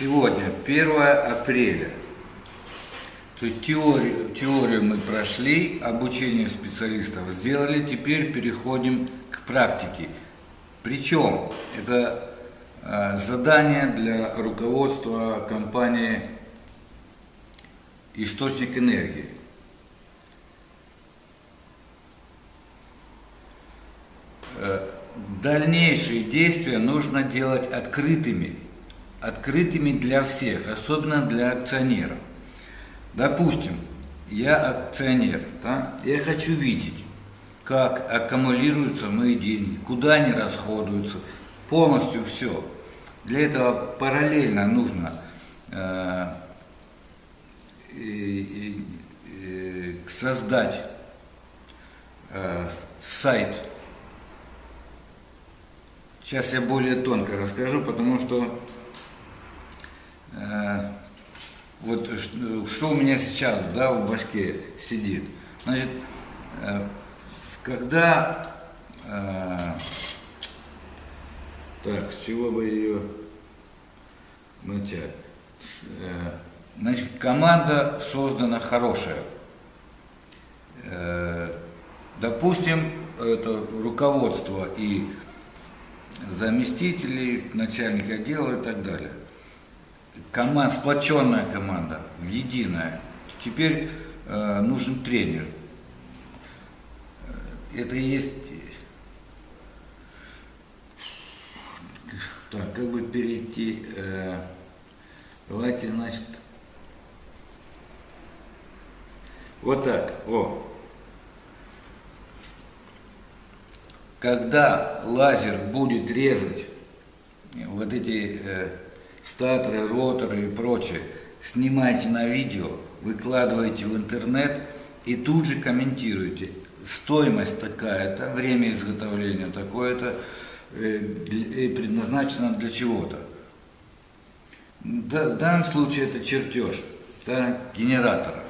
Сегодня 1 апреля. То есть теорию, теорию мы прошли, обучение специалистов сделали, теперь переходим к практике. Причем это э, задание для руководства компании «Источник энергии». Э, дальнейшие действия нужно делать открытыми, открытыми для всех, особенно для акционеров. Допустим, я акционер, да? я хочу видеть, как аккумулируются мои деньги, куда они расходуются, полностью все. Для этого параллельно нужно э, создать э, сайт Сейчас я более тонко расскажу, потому что э, вот что у меня сейчас да, в башке сидит. Значит, э, когда э, так, с чего бы ее начать? Э, значит, команда создана хорошая. Э, допустим, это руководство и заместителей, начальник отдела и так далее. Команда, сплоченная команда, единая. Теперь э, нужен тренер. Это и есть... Так, как бы перейти... Э, давайте, значит... Вот так, о. когда лазер будет резать вот эти э, статоры, роторы и прочее, снимайте на видео, выкладывайте в интернет и тут же комментируйте. Стоимость такая-то, время изготовления такое-то, э, предназначено для чего-то. В данном случае это чертеж да, генератора.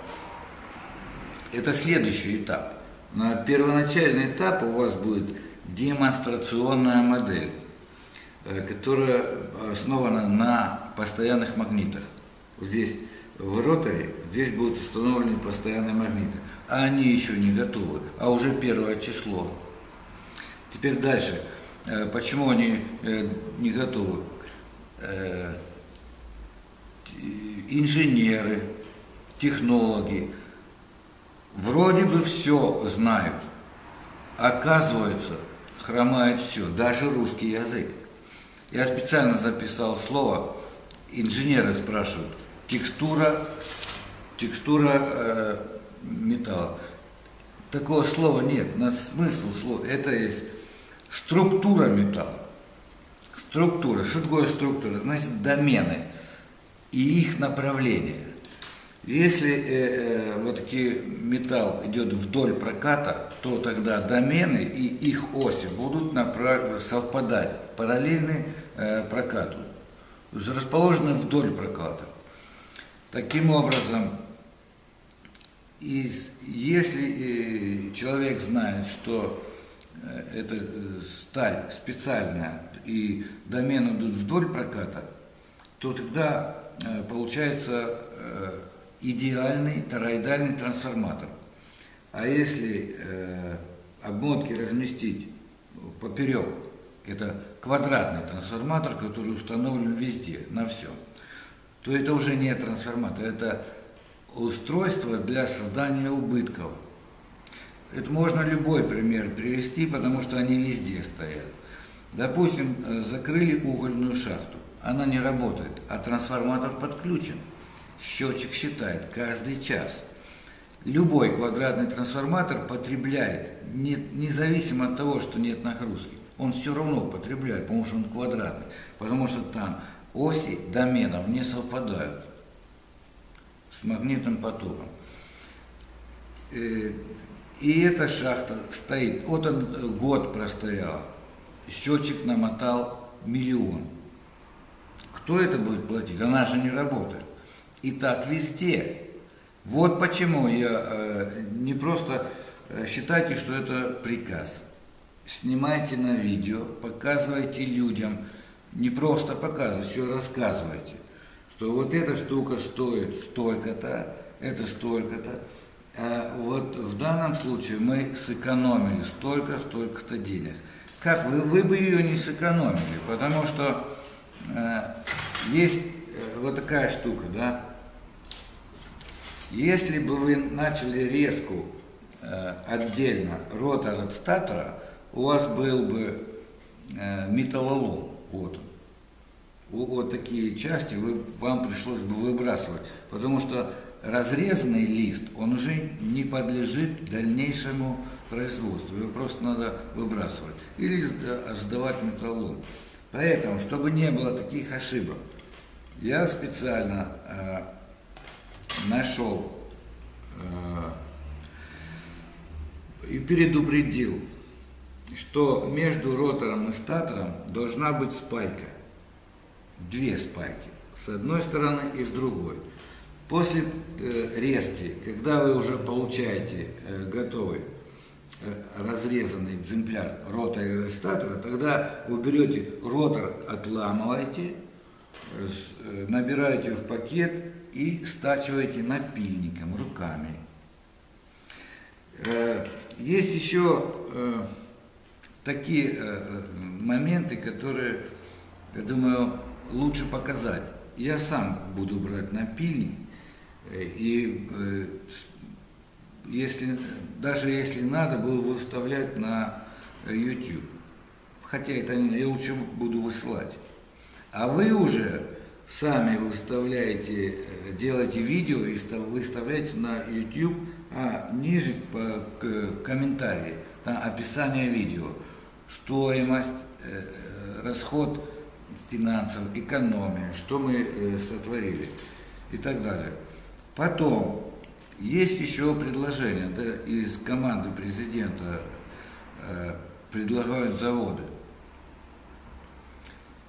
Это следующий этап. На первоначальный этап у вас будет демонстрационная модель, которая основана на постоянных магнитах. Здесь в роторе, здесь будут установлены постоянные магниты. А они еще не готовы, а уже первое число. Теперь дальше. Э, почему они э, не готовы? Инженеры, технологи вроде бы все знают. Оказывается, хромает все, даже русский язык. Я специально записал слово, инженеры спрашивают, текстура, текстура э, металла. Такого слова нет, на смысл слова, это есть структура металла. Структура, что такое структура? Значит, домены и их направление. Если э, э, вот таки металл идет вдоль проката, то тогда домены и их оси будут направ... совпадать, параллельны э, прокату, расположены вдоль проката. Таким образом, из, если э, человек знает, что э, эта э, сталь специальная и домены идут вдоль проката, то тогда э, получается э, идеальный тороидальный трансформатор. А если э, обмотки разместить поперек, это квадратный трансформатор, который установлен везде, на все, то это уже не трансформатор, это устройство для создания убытков. Это можно любой пример привести, потому что они везде стоят. Допустим, э, закрыли угольную шахту, она не работает, а трансформатор подключен. Счетчик считает каждый час. Любой квадратный трансформатор потребляет, не, независимо от того, что нет нагрузки. Он все равно потребляет, потому что он квадратный, потому что там оси доменов не совпадают с магнитным потоком. Э, и эта шахта стоит, вот он год простоял, счетчик намотал миллион. Кто это будет платить? Она же не работает. И так везде. Вот почему я э, не просто э, считайте, что это приказ. Снимайте на видео, показывайте людям, не просто показывайте, еще рассказывайте, что вот эта штука стоит столько-то, это столько-то. А вот в данном случае мы сэкономили столько, столько-то денег. Как вы, вы бы ее не сэкономили, потому что э, есть э, вот такая штука, да. Если бы вы начали резку э, отдельно ротор от статора, у вас был бы э, металлолом, вот. Вот такие части вы, вам пришлось бы выбрасывать, потому что разрезанный лист, он уже не подлежит дальнейшему производству, его просто надо выбрасывать или сдавать металлолом. Поэтому, чтобы не было таких ошибок, я специально э, нашел э, и предупредил, что между ротором и статором должна быть спайка две спайки, с одной стороны и с другой. После э, резки, когда вы уже получаете э, готовый разрезанный экземпляр ротора и рестатора, тогда вы берете ротор, отламываете, набираете в пакет и стачиваете напильником, руками. Э, есть еще э, такие э, моменты, которые, я думаю, лучше показать. Я сам буду брать напильник, и если, даже если надо, буду выставлять на YouTube. Хотя это я лучше буду высылать. А вы уже сами выставляете, э, делаете видео и выставляете на YouTube, а ниже по комментарии, там описание видео, стоимость, расход финансов, экономия, что мы э, сотворили и так далее. Потом, есть еще предложение, да, из команды президента э, предлагают заводы.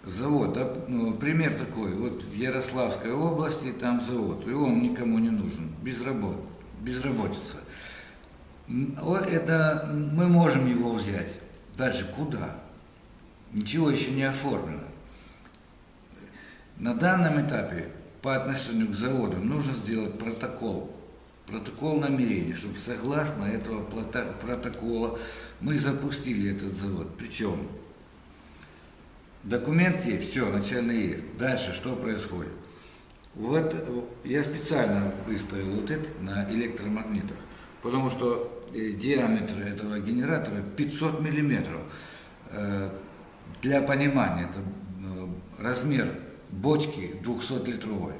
Завод, да, ну, пример такой, вот в Ярославской области там завод, и он никому не нужен, безработ, безработица. Это мы можем его взять. Дальше куда? Ничего еще не оформлено. На данном этапе по отношению к заводам нужно сделать протокол, протокол намерений, чтобы согласно этого протокола мы запустили этот завод. Причем документ есть, все, начально есть. Дальше что происходит? Вот я специально выставил вот это на электромагнитах, потому что э, диаметр этого генератора 500 миллиметров. Э, для понимания, это э, размер бочки 200-литровой.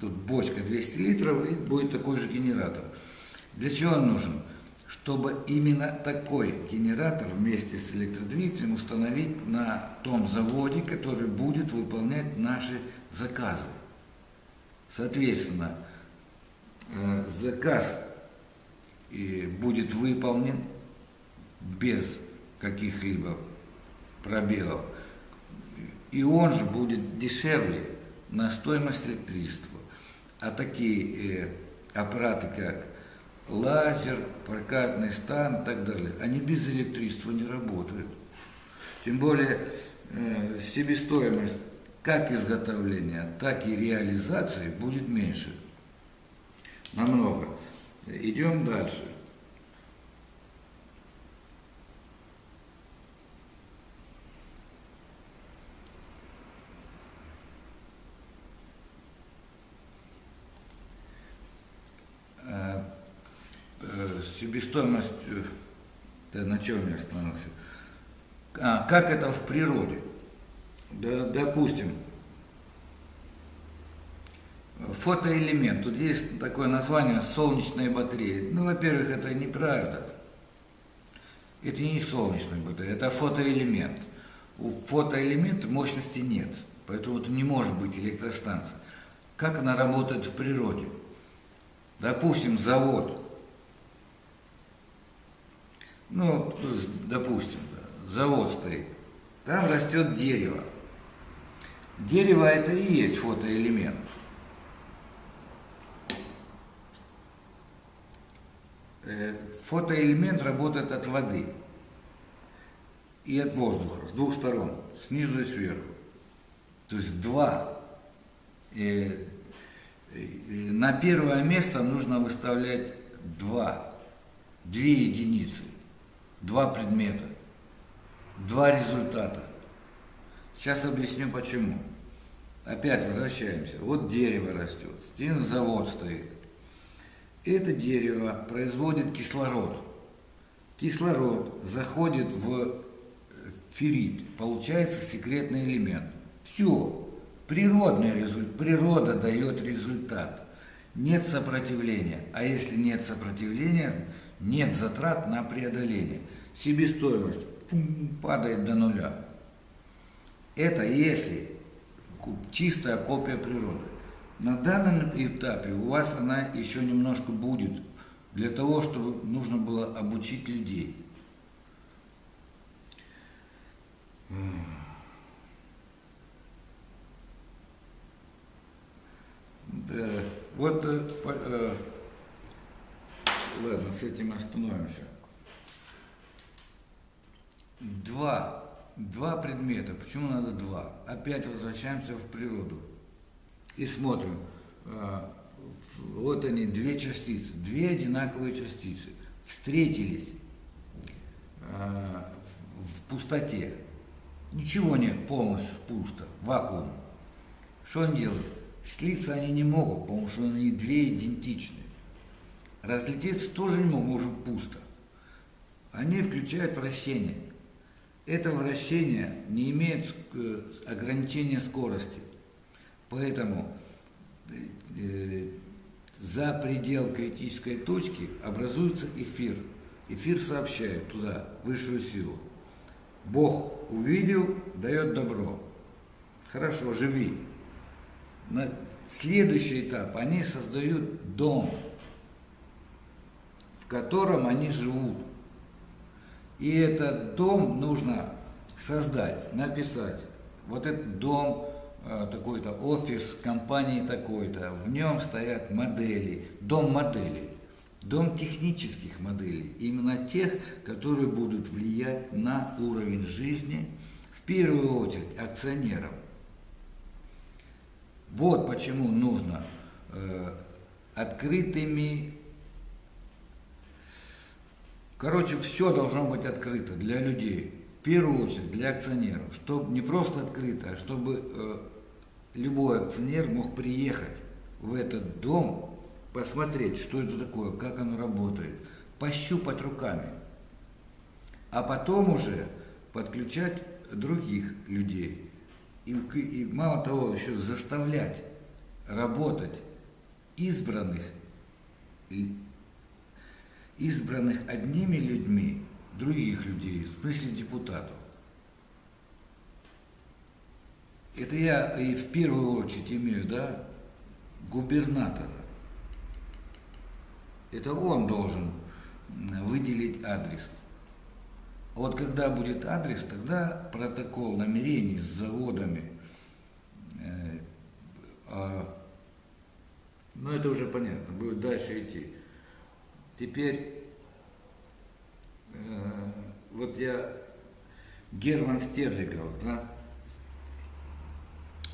Тут бочка 200 литров и будет такой же генератор. Для чего он нужен? Чтобы именно такой генератор вместе с электродвигателем установить на том заводе, который будет выполнять наши заказы. Соответственно, э, заказ будет выполнен без каких-либо пробелов и он же будет дешевле на стоимость электричества. А такие э, аппараты, как лазер, прокатный стан и так далее, они без электричества не работают. Тем более э, себестоимость как изготовления, так и реализации будет меньше. Намного. Идем дальше. Себестоимость, да, на чем я остановился? А, как это в природе? Да, допустим, фотоэлемент. Тут есть такое название солнечная батарея. Ну, во-первых, это неправда. Это не солнечная батарея, это фотоэлемент. У фотоэлемента мощности нет, поэтому это не может быть электростанция. Как она работает в природе? Допустим, завод ну, допустим, завод стоит, там растет дерево. Дерево это и есть фотоэлемент. Э, фотоэлемент работает от воды и от воздуха, с двух сторон, снизу и сверху. То есть два э, на первое место нужно выставлять два, две единицы, два предмета, два результата. Сейчас объясню почему. Опять возвращаемся. Вот дерево растет, завод стоит. Это дерево производит кислород. Кислород заходит в феррит, получается секретный элемент. Все, природный результат, природа дает результат. Нет сопротивления. А если нет сопротивления, нет затрат на преодоление. Себестоимость фум, падает до нуля. Это если чистая копия природы. На данном этапе у вас она еще немножко будет, для того, чтобы нужно было обучить людей. Да, вот, э, э, ладно, с этим остановимся. Два, два предмета. Почему надо два? Опять возвращаемся в природу и смотрим. Э, вот они, две частицы, две одинаковые частицы встретились э, в пустоте. Ничего нет, полностью пусто, вакуум. Что они делают? Слиться они не могут, потому что они две идентичны. Разлететься тоже не могут, уже пусто. Они включают вращение. Это вращение не имеет э, ограничения скорости. Поэтому э, за предел критической точки образуется эфир. Эфир сообщает туда высшую силу. Бог увидел, дает добро. Хорошо, живи. На следующий этап они создают дом, в котором они живут. И этот дом нужно создать, написать. Вот этот дом, э, такой-то офис компании такой-то, в нем стоят модели, дом моделей, дом технических моделей, именно тех, которые будут влиять на уровень жизни, в первую очередь акционерам. Вот почему нужно э, открытыми... Короче, все должно быть открыто для людей. В первую очередь для акционеров. Чтобы не просто открыто, а чтобы э, любой акционер мог приехать в этот дом, посмотреть, что это такое, как оно работает, пощупать руками. А потом уже подключать других людей и, и мало того, еще заставлять работать избранных, избранных одними людьми, других людей, в смысле депутатов. Это я и в первую очередь имею, да, губернатора. Это он должен выделить адрес. Вот когда будет адрес, тогда протокол намерений с заводами, э, а, ну это уже понятно, будет дальше идти. Теперь, э, вот я, Герман Стерлигов, да,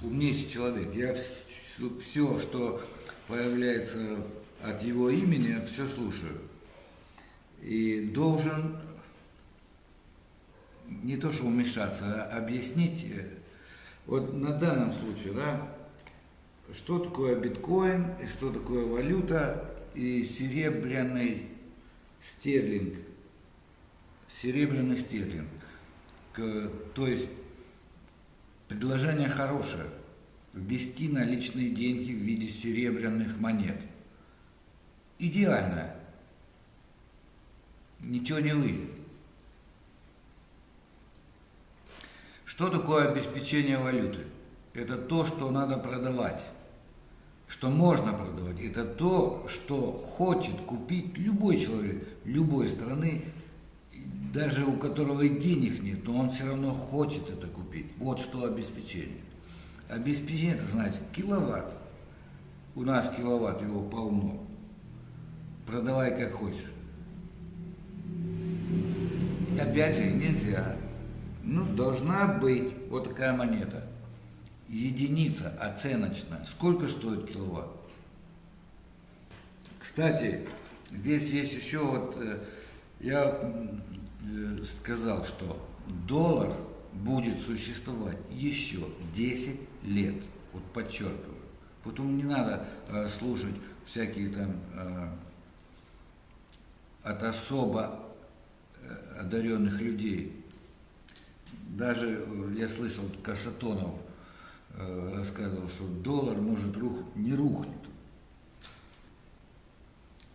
умнейший человек, я все, все, что появляется от его имени, все слушаю. И должен не то что вмешаться, а объяснить, э, вот на данном случае, да, что такое биткоин, и что такое валюта и серебряный стерлинг. Серебряный стерлинг. То есть предложение хорошее. Ввести наличные деньги в виде серебряных монет. Идеальное. Ничего не выйдет. Что такое обеспечение валюты? Это то, что надо продавать, что можно продавать. Это то, что хочет купить любой человек, любой страны, даже у которого и денег нет, но он все равно хочет это купить. Вот что обеспечение. Обеспечение, это значит киловатт. У нас киловатт, его полно. Продавай как хочешь. И опять же, нельзя ну, должна быть вот такая монета. единица оценочная. Сколько стоит киловатт? Кстати, здесь есть еще вот, э, я э, сказал, что доллар будет существовать еще 10 лет. Вот подчеркиваю. Поэтому не надо э, слушать всякие там от особо одаренных людей. Даже э, я слышал, Касатонов э, рассказывал, что доллар может рух, не рухнет.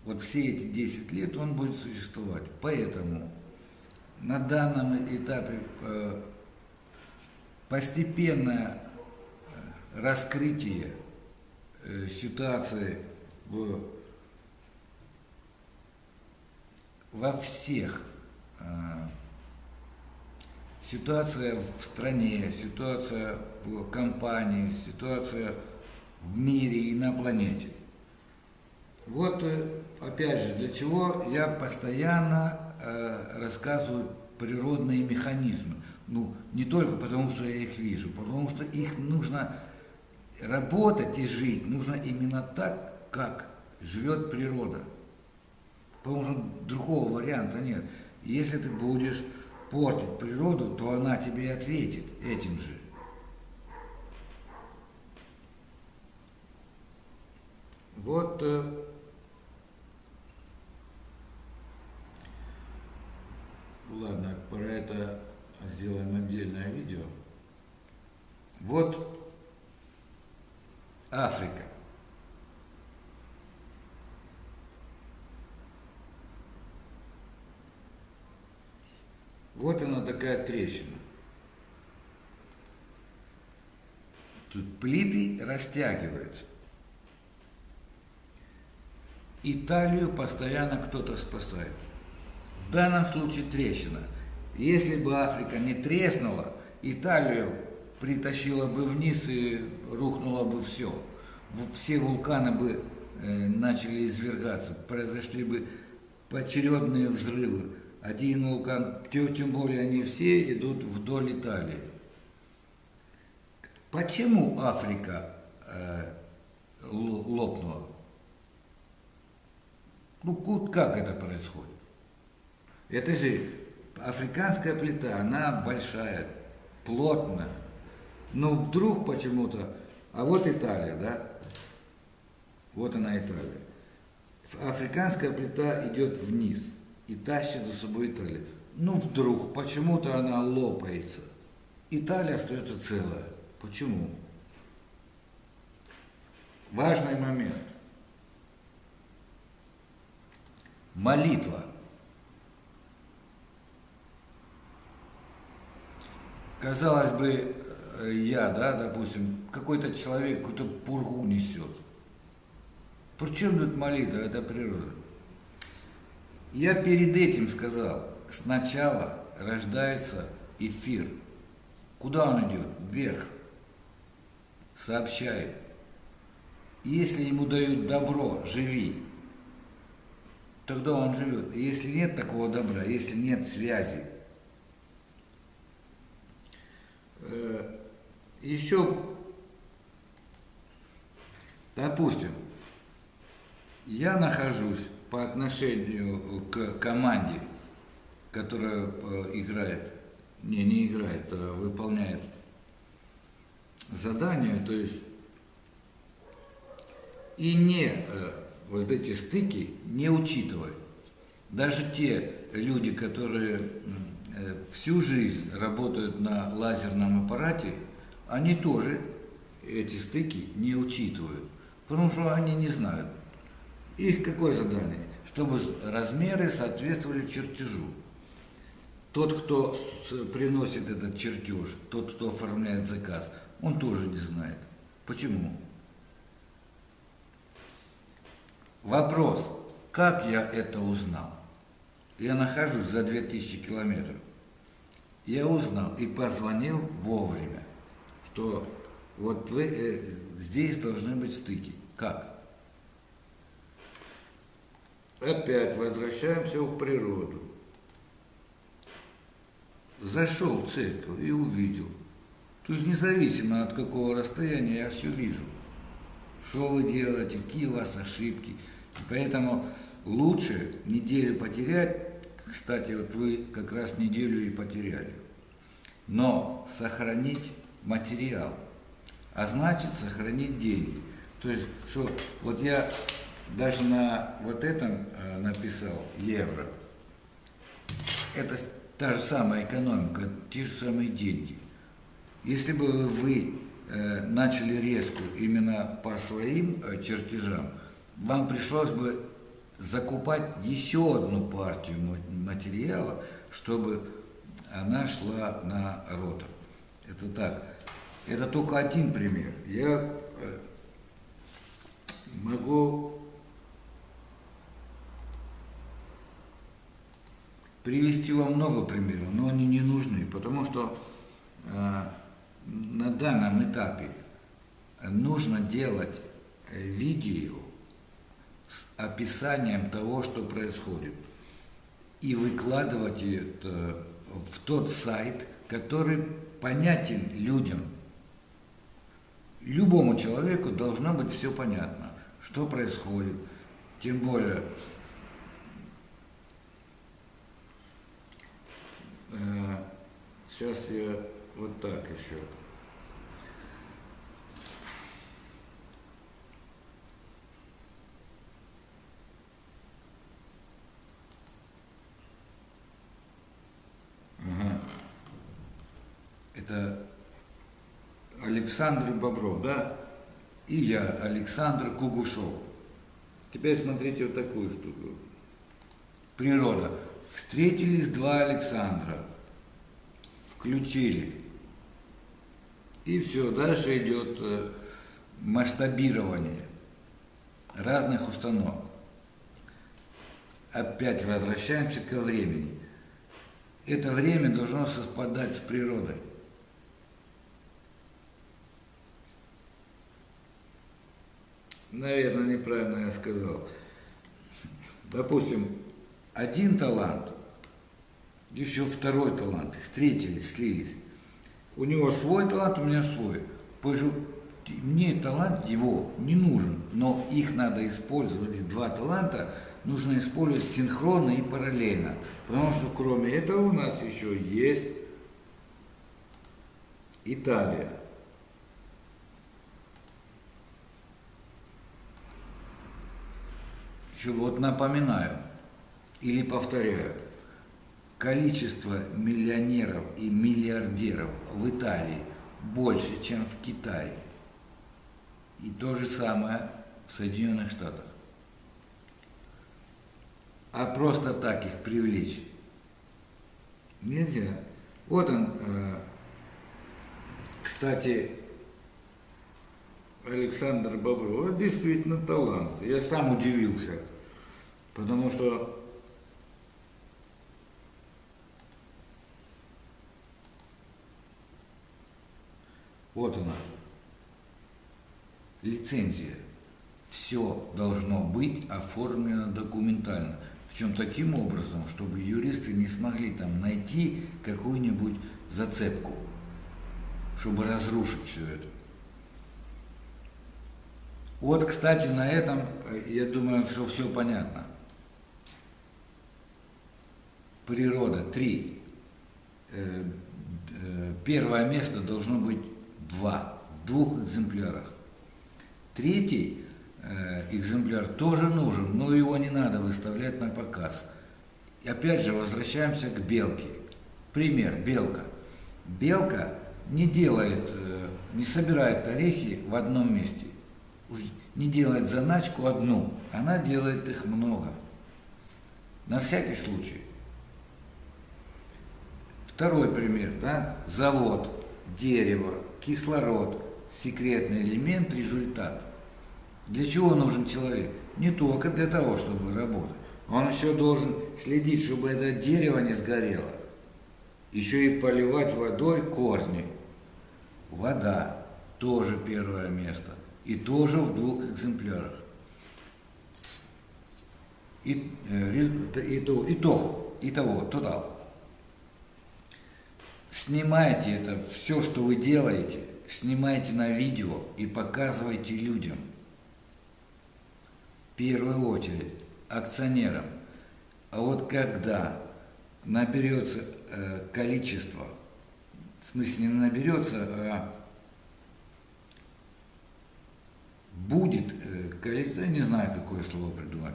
Вот все эти 10 лет он будет существовать. Поэтому на данном этапе э, постепенное раскрытие ситуации в, во всех ситуация в стране, ситуация в компании, ситуация в мире и на планете. Вот опять же, для чего я постоянно э, рассказываю природные механизмы. Ну, не только потому, что я их вижу, потому что их нужно работать и жить, нужно именно так, как живет природа. Потому что другого варианта нет. Если ты будешь портить природу, то она тебе и ответит этим же. Вот э, Ладно, про это сделаем отдельное видео. Вот Африка. Вот она такая трещина. Тут плиты растягиваются. Италию постоянно кто-то спасает. В данном случае трещина. Если бы Африка не треснула, Италию притащила бы вниз и рухнуло бы все. Все вулканы бы э, начали извергаться, произошли бы поочередные взрывы. Один вулкан, тем более они все идут вдоль Италии. Почему Африка э, лопнула? Ну, как это происходит? Это же африканская плита, она большая, плотная. Но вдруг почему-то, а вот Италия, да? Вот она Италия. Африканская плита идет вниз и тащит за собой Италию. Ну вдруг почему-то она лопается. Италия остается целая. Почему? Важный момент. Молитва – казалось бы, э, я, да, допустим, какой-то человек какую-то пургу несет. Причем тут молитва, это природа. Я перед этим сказал, сначала рождается эфир. Куда он идет? Вверх. Сообщает. Если ему дают добро, живи. Тогда он живет. Если нет такого добра, если нет связи, Э, еще, допустим, я нахожусь по отношению к команде, которая э, играет, не, не играет, а выполняет задание, то есть и не э, вот эти стыки не учитывает. Даже те люди, которые Э, всю жизнь работают на лазерном аппарате, они тоже эти стыки не учитывают, потому что они не знают. Их какое задание? Чтобы размеры соответствовали чертежу. Тот, кто приносит этот чертеж, тот, кто оформляет заказ, он тоже не знает. Почему? Вопрос, как я это узнал? Я нахожусь за 2000 километров. Я узнал и позвонил вовремя, что вот вы, э, здесь должны быть стыки. Как? Опять возвращаемся в природу. Зашел в церковь и увидел. То есть независимо от какого расстояния я все вижу. Что вы делаете, какие у вас ошибки. Поэтому лучше неделю потерять, кстати, вот вы как раз неделю и потеряли, но сохранить материал, а значит сохранить деньги. То есть, что вот я даже на вот этом э, написал евро, это та же самая экономика, те же самые деньги. Если бы вы э, начали резку именно по своим э, чертежам, вам пришлось бы закупать еще одну партию материала, чтобы она шла на ротор. Это так. Это только один пример. Я могу привести вам много примеров, но они не нужны, потому что на данном этапе нужно делать э, видео с описанием того, что происходит, и выкладывать это в тот сайт, который понятен людям. Любому человеку должно быть все понятно, что происходит, тем более сейчас я вот так еще. Ага. Это Александр Бобров, да? И я, Александр Кугушов. Теперь смотрите вот такую штуку. Природа. Встретились два Александра. Включили. И все, дальше идет э, масштабирование разных установок. Опять возвращаемся ко времени. Это время должно совпадать с природой. Наверное, неправильно я сказал. Допустим, один талант, еще второй талант, встретились, слились. У него свой талант, у меня свой. Мне талант его не нужен, но их надо использовать, эти два таланта нужно использовать синхронно и параллельно. Потому что кроме этого у нас еще есть Италия. Еще вот напоминаю или повторяю, количество миллионеров и миллиардеров в Италии больше, чем в Китае. И то же самое в Соединенных Штатах. А просто так их привлечь нельзя. Вот он, э, кстати, Александр Бобров, действительно талант. Я сам удивился, потому что Вот она. Лицензия. Все должно быть оформлено документально. Причем таким образом, чтобы юристы не смогли там найти какую-нибудь зацепку, чтобы разрушить все это. Вот, кстати, на этом, я думаю, что все понятно. Природа. Три. Э, э, первое место должно быть два, в двух экземплярах. Третий э, экземпляр тоже нужен, но его не надо выставлять на показ. И опять же возвращаемся к белке. Пример, белка. Белка не делает, э, не собирает орехи в одном месте, не делает заначку одну, она делает их много. На всякий случай. Второй пример, да, завод, дерево, кислород, секретный элемент, результат. Для чего нужен человек? Не только для того, чтобы работать. Он еще должен следить, чтобы это дерево не сгорело. Еще и поливать водой корни. Вода тоже первое место. И тоже в двух экземплярах. И, э, и, и, итог, итого, тотал. Снимайте это, все, что вы делаете, снимайте на видео и показывайте людям. В первую очередь акционерам. А вот когда наберется э, количество, в смысле не наберется, а будет э, количество, я не знаю, какое слово придумать,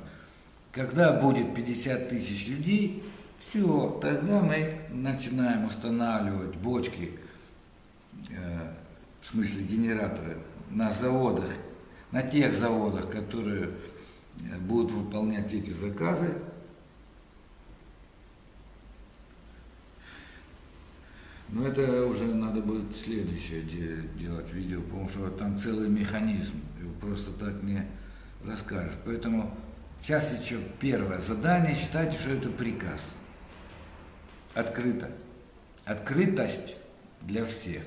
когда будет 50 тысяч людей, все, тогда мы начинаем устанавливать бочки, э, в смысле генераторы, на заводах, на тех заводах, которые э, будут выполнять эти заказы. Но это уже надо будет следующее делать видео, потому что там целый механизм, его просто так не расскажешь. Поэтому сейчас еще первое задание, считайте, что это приказ открыто. Открытость для всех.